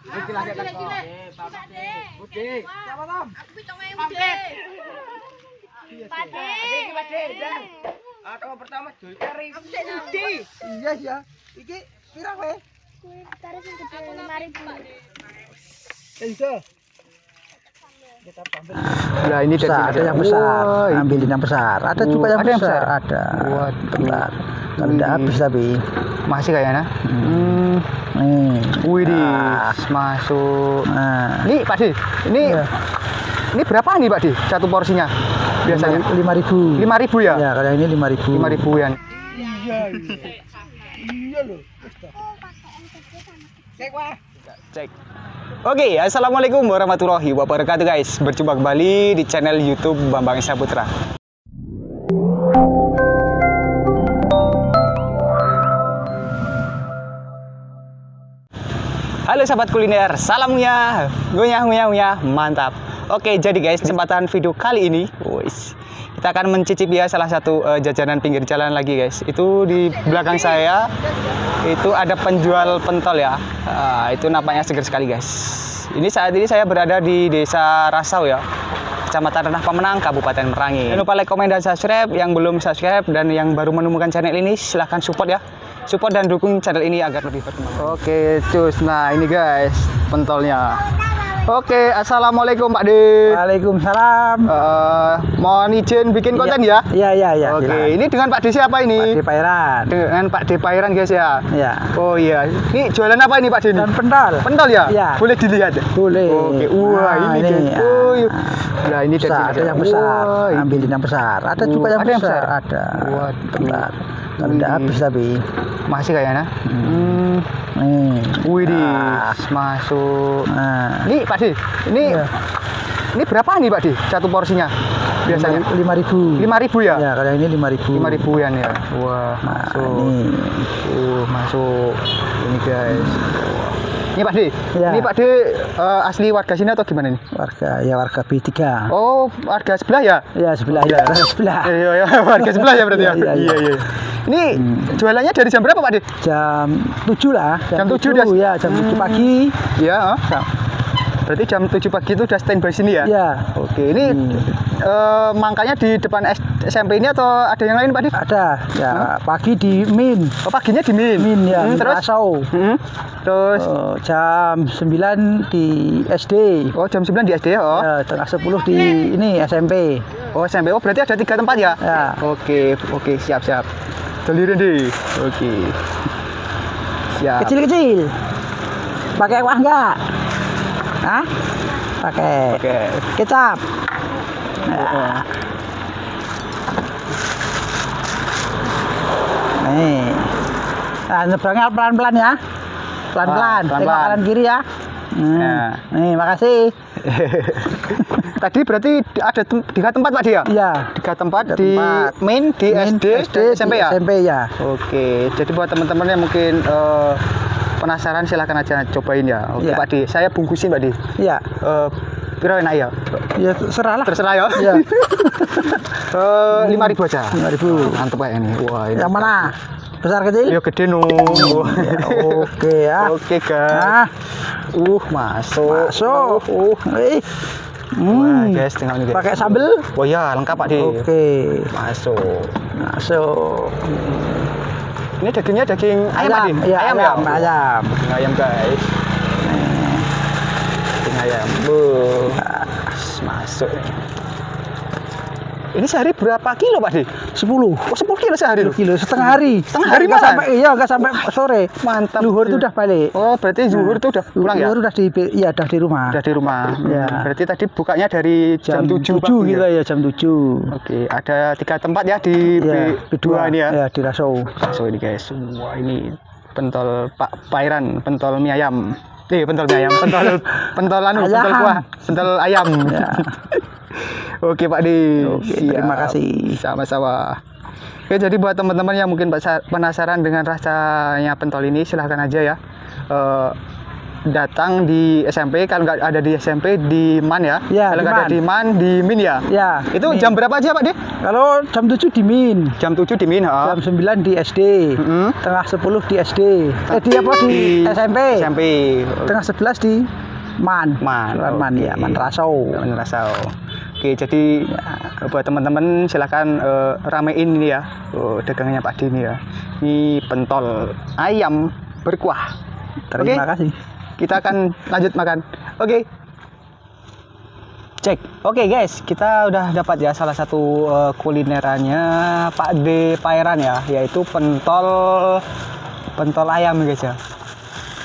Iki lagi kan kok. Budi. Siapa Tom? Aku pitung. Iki pertama Budi. Iya iya. Iki gede. Nah, ini besar, ada yang besar. Ambilin yang besar. Ada juga yang besar. Ada. Waduh. Bentar. Kalau udah habis tapi. Masih kayaknya. Hmm. Nih. Wih, Nah. masuk. Nah. Ini Pak Di, ini Iya. ini berapa nih Pak Di? Satu porsinya? Biasanya lima ribu. lima ribu ya? Ya, kalau ini lima ribu. Lima ribuan. Iya iya. Iya lho. Wis ta. Cek wah. Cek. Oke, assalamualaikum warahmatullahi wabarakatuh guys. Berjumpa kembali di channel YouTube Bambang Esa Halo sahabat kuliner, salamnya, ngunyah ngunyah ngunyah, mantap. Oke, jadi guys, kesempatan video kali ini, wis, kita akan mencicipi ya salah satu eh, jajanan pinggir jalan lagi guys. Itu di belakang saya, itu ada penjual pentol ya. Ah, itu nampaknya seger sekali guys. Ini saat ini saya berada di desa Rasau ya. Kecamatan Renah Pemenang, Kabupaten Merangin. Jangan lupa like, komen, dan subscribe. Yang belum subscribe dan yang baru menemukan channel ini, silahkan support ya. Support dan dukung channel ini agar lebih berkembang. Oke, cus. Nah, ini guys, pentolnya. Oke, Assalamualaikum Pak De. Waalaikumsalam. Eh, mohon izin bikin konten ya. Iya, iya, iya. Oke, silakan. ini dengan Pak De siapa Pak ini? Di Pairan. Dengan Pak De Pairan guys ya. Ya. Oh iya, ini jualan apa ini Pak De? Dan pendal. Pentol ya? Iya. Boleh dilihat? Boleh. Oke, wah Nah, ini, ini, guys. ya. Oh, iya. Nah, ini dari Besar, ada yang besar. Wah, ini. Ambilin yang besar. Ada Oh, juga yang ada yang besar. besar? Ada. Waduh. Bentar. Kalau udah habis tapi. Masih kayaknya. Hmm. Nih. Wih, Nah. masuk. Nah. Ini Pak Di, ini Iya. ini berapa nih Pak Di? Satu porsinya biasanya? lima ribu. Lima ribu ya? Ya, kalau ini lima ribu. Lima ribuan ya. Wah, Nah, masuk. ini. Uh, masuk. Ini guys. Ini Pak Di. Iya. Ini Pak Di eh, asli warga sini atau gimana nih? Warga ya warga B3. Oh, warga sebelah ya? Ya sebelah ya, warga sebelah. Iya, iya, warga sebelah ya berarti ya. Iya, iya, iya. Ini jualannya dari jam berapa Pak Di? Jam 7 lah. Jam 7 7 udah- ya, jam 7 pagi. Iya. oh. Berarti jam 7 pagi itu udah standby sini ya? Ya, Oke, ini eh, mangkanya di depan S- SMP ini atau ada yang lain Pak Di? ada. Ya, pagi di Min. Oh, paginya di Min. Min ya, Hmm, terus? Hmm, Terus Oh, jam 9 di SD. Oh, jam 9 di SD ya? Oh. Ya, tengah 10 di ini SMP. Oh, SMP. Oh, berarti ada tiga tempat ya? Ya. Oke, oke, siap, siap. Delirin deh. Oke. Siap. Kecil-kecil. Pakai kuah enggak? Hah? Pakai. Oke. Kecap. Nah. Nih. Nah, nyebrangnya pelan-pelan ya. Pelan-pelan. Ah. Tengok kanan kiri ya. Hmm. Ya. Nih, makasih. Tadi berarti ada tem tiga tempat Pak dia? Iya. Tiga tempat Tiga di tempat. main, di Main SD, SD, SMP ya? SMP ya. Oke, jadi buat teman-teman yang mungkin eh, penasaran silahkan aja cobain ya. Oke Iya. Pak Di, saya bungkusin Pak Di. Iya. Eh, Piro enak ya? Ya serahlah. Terserah ya. Iya. Eh, lima ribu aja. 5.000. Mantep kayak ini. Wah, ini. Yang mana? Besar kecil? Ya gede no. Oke ya. Oke guys. Nah, Uh, masuk. masuk. Uh, Eh. Wah, Hmm. guys, tengok ini guys. Pakai sambel? Oh ya, lengkap Pak Di. Oke. Masuk. Masuk. Ini dagingnya daging ayam, Pak Di? Iya, ayam, ayam, ya? ayam. Daging ayam guys. Daging ayam. Bu. Masuk. Ini sehari berapa kilo Pak Di? 10 Oh, 10 kilo sehari loh. kilo setengah hari. Setengah hari Nggak malah? sampai iya enggak sampai sore. Mantap. Luhur itu udah balik. Oh, berarti zuhur itu udah pulang ya? Luhur udah di iya udah di rumah. Udah di rumah. Ya. Berarti tadi bukanya dari jam, 7 pagi gitu ya? ya jam 7. Oke, ada tiga tempat ya di Ya, B2 ini ya. Ya, di Rasau. So ini guys, wah ini pentol Pak Pairan, pentol mie ayam. Eh, pentol mie ayam, pentol pentol anu, pentol Ayam. kuah, pentol ayam. Ya. Oke Pak Di. Oke, terima kasih. Sama-sama. Oke, jadi buat teman-teman yang mungkin penasaran dengan rasanya pentol ini, silahkan aja ya. Eh, datang di SMP kalau nggak ada di SMP di MAN ya Ya, kalau di nggak ada MAN. di MAN di MIN ya Ya. itu Min. jam berapa aja Pak De? Kalau jam 7 di Min, jam 7 di MIN ha? jam 9 di SD, Mm-mm. tengah 10 di SD. Eh di apa di, SMP? SMP Tengah 11 di Man. Man, Man oke. ya, Man Rasau. Man Rasau. Oke, jadi ya, buat teman-teman silakan eh, ramein ini ya oh, dagangannya Pak De ini ya. Ini pentol ayam berkuah. Terima Oke. kasih. Kita akan lanjut makan. Oke. Cek. Oke guys, kita udah dapat ya salah satu eh, kulinerannya Pak D Pairan ya, yaitu pentol pentol ayam guys ya.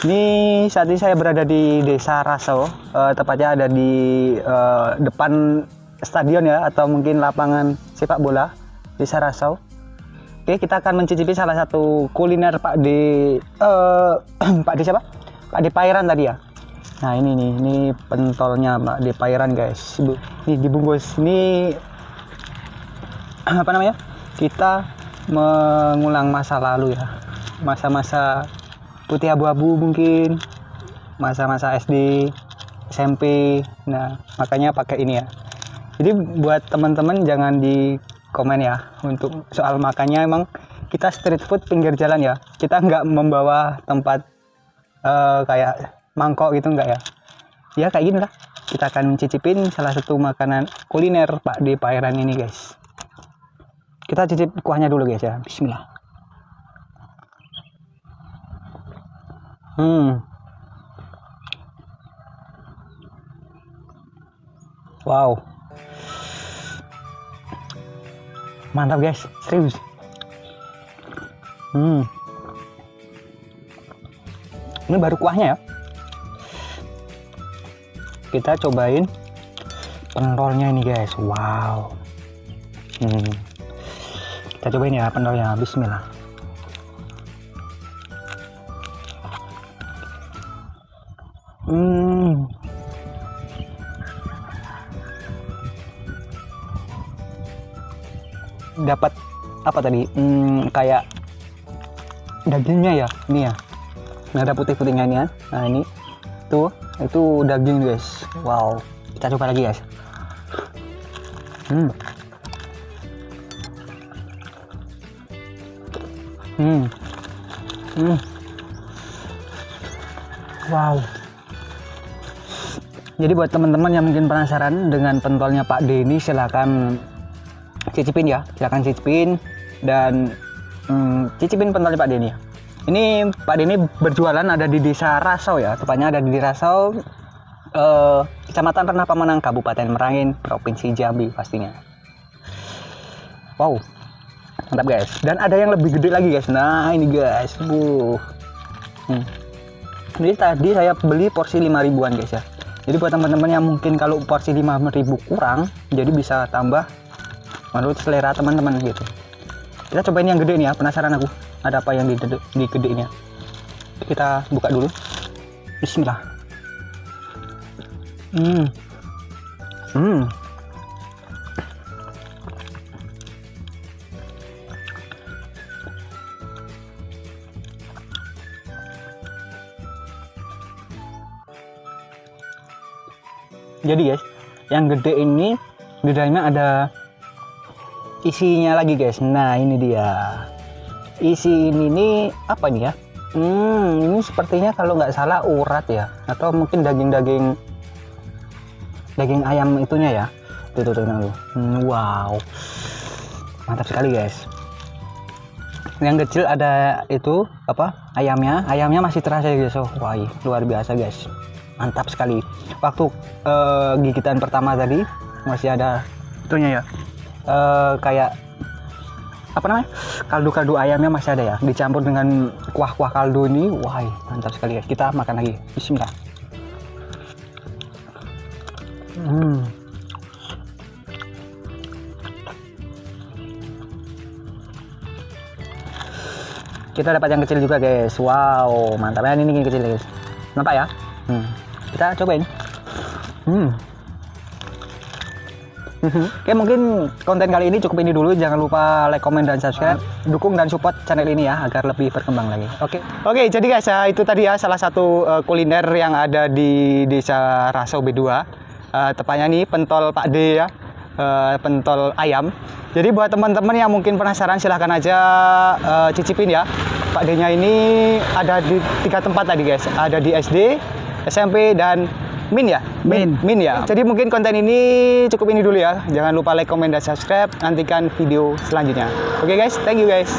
Ini saat ini saya berada di Desa Rasau, eh, tepatnya ada di eh, depan stadion ya atau mungkin lapangan sepak bola Desa Rasau. Oke, kita akan mencicipi salah satu kuliner Pak D eh Pak D siapa? Pak D Pairan tadi ya. Nah, ini nih, ini pentolnya Pak D Pairan guys. Ini dibungkus. Ini apa namanya? Kita mengulang masa lalu ya. Masa-masa putih abu-abu mungkin. Masa-masa SD, SMP. Nah, makanya pakai ini ya. Jadi buat teman-teman jangan di komen ya untuk soal makannya emang kita street food pinggir jalan ya. Kita nggak membawa tempat eh, kayak mangkok gitu nggak ya. Ya kayak gini lah. Kita akan cicipin salah satu makanan kuliner Pak di Pairan ini guys. Kita cicip kuahnya dulu guys ya. Bismillah. Hmm. Wow. Mantap guys, serius. Hmm. Ini baru kuahnya ya. Kita cobain pentolnya ini guys. Wow. Hmm. Kita cobain ya pentolnya. Bismillah. Hmm. dapat apa tadi hmm, kayak dagingnya ya ini ya ini ada putih-putihnya ini kan nah ini. Tuh itu daging guys. Wow. Kita coba lagi guys. Hmm. Hmm. Hmm. Wow. Jadi buat teman-teman yang mungkin penasaran dengan pentolnya Pak D ini silahkan cicipin ya. Silakan cicipin dan hmm, cicipin pentolnya Pak Denny ya. Ini Pak Denny berjualan ada di desa Rasau ya tepatnya ada di Rasau eh, kecamatan Renah Pemenang Kabupaten Merangin Provinsi Jambi pastinya. Wow mantap guys. Dan ada yang lebih gede lagi guys. Nah ini guys. Bu hmm. ini tadi saya beli porsi 5 ribuan guys ya. Jadi buat teman-teman yang mungkin kalau porsi 5000 kurang jadi bisa tambah menurut selera teman-teman gitu. Kita cobain yang gede nih ya penasaran aku ada apa yang di, di gedenya kita buka dulu. Bismillah. Hmm. Hmm. Jadi guys yang gede ini di dalamnya ada isinya lagi guys. Nah ini dia isi ini nih apa nih ya? Hmm ini sepertinya kalau nggak salah urat ya. Atau mungkin daging-daging daging ayam itunya ya. Tuh tuh tuh. Hmm, wow. Mantap sekali guys. Yang kecil ada itu apa ayamnya. Ayamnya masih terasa ya guys. Oh wah luar biasa guys. Mantap sekali. Waktu eh, gigitan pertama tadi masih ada itunya ya. Eh, kayak apa namanya? Kaldu-kaldu ayamnya masih ada ya. Dicampur dengan kuah-kuah kaldu ini. Wah mantap sekali guys kita makan lagi. Bismillah. Hmm. kita dapat yang kecil juga guys. Wow mantapnya ini yang kecil guys. Nampak ya? Hmm. kita cobain. Hmm. Oke, mungkin konten kali ini cukup ini dulu. Jangan lupa like, comment, dan subscribe. Dukung dan support channel ini ya agar lebih berkembang lagi. Oke. Oke, jadi guys, ya, itu tadi ya salah satu eh, kuliner yang ada di Desa Rasau B2. Eh, tepatnya nih pentol Pak D ya. Eh, pentol ayam. Jadi buat teman-teman yang mungkin penasaran silahkan aja eh, cicipin ya. Pak D-nya ini ada di tiga tempat tadi guys. Ada di SD, SMP dan Min ya? Min. Min ya. Jadi mungkin konten ini cukup ini dulu ya. Jangan lupa like, comment, dan subscribe. Nantikan video selanjutnya. Oke guys, thank you guys.